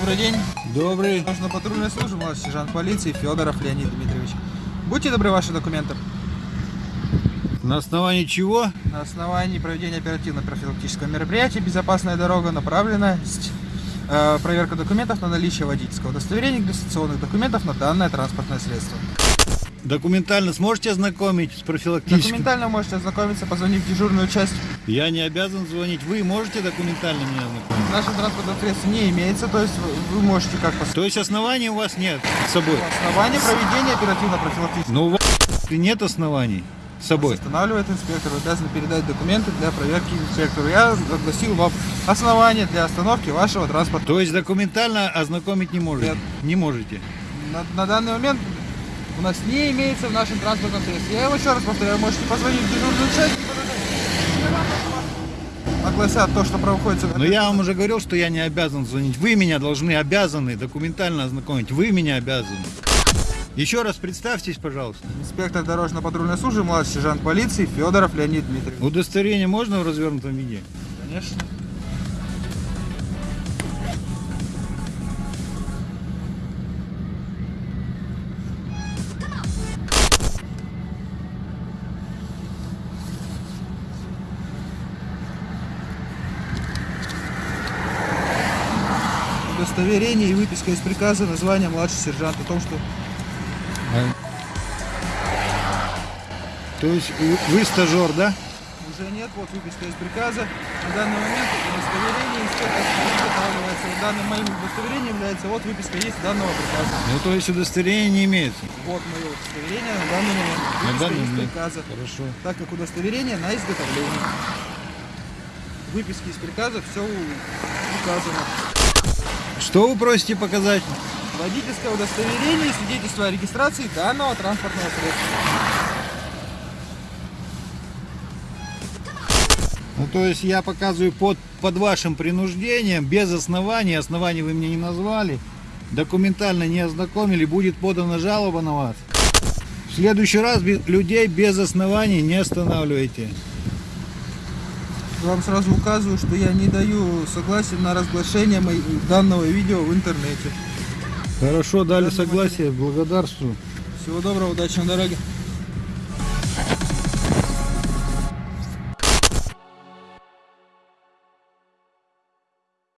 Добрый день. Добрый. Нужно патрульная служба, младший сержант полиции Федоров Леонид Дмитриевич. Будьте добры, ваши документы. На основании чего? На основании проведения оперативно-профилактического мероприятия «Безопасная дорога» направлена э, проверка документов на наличие водительского удостоверения и документов на данное транспортное средство. Документально сможете ознакомить с профилактическим? Документально можете ознакомиться, позвонив в дежурную часть. Я не обязан звонить. Вы можете документально меня ознакомить? В нашем транспортном средстве не имеется, то есть вы, можете как по То есть оснований у вас нет с собой? основании проведения оперативно-профилактического Но у вас нет оснований с собой? Останавливает инспектор, вы обязаны передать документы для проверки инспектору. Я огласил вам основания для остановки вашего транспорта. То есть документально ознакомить не можете? Нет. Не можете. На, на данный момент у нас не имеется в нашем транспортном средстве. Я его еще раз повторяю, можете позвонить в дежурную часть. Огласят то, что проходит. Но я вам уже говорил, что я не обязан звонить. Вы меня должны, обязаны документально ознакомить. Вы меня обязаны. Еще раз представьтесь, пожалуйста. Инспектор дорожно-патрульной службы, младший сержант полиции Федоров Леонид Дмитриевич. Удостоверение можно в развернутом виде? Конечно. Удостоверение и выписка из приказа названия младший сержант о том, что То есть вы- стажер, да? уже нет, вот выписка из приказа. На данный момент удостоверение устанавливается. Данным моим удостоверением является вот выписка есть данного приказа. Ну, то есть удостоверения не имеется. Вот мое удостоверение на данный момент. На Выписка данный из момент. приказа. Хорошо. Так как удостоверение на изготовление. Выписки из приказа все указано. Что вы просите показать? Водительское удостоверение и свидетельство о регистрации данного транспортного средства. Ну, то есть я показываю под, под вашим принуждением, без оснований, оснований вы мне не назвали, документально не ознакомили, будет подана жалоба на вас. В следующий раз людей без оснований не останавливайте. Вам сразу указываю, что я не даю согласия на разглашение данного видео в интернете. Хорошо, дали согласие, благодарствую. Всего доброго, удачи на дороге.